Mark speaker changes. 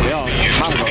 Speaker 1: 不要，烫不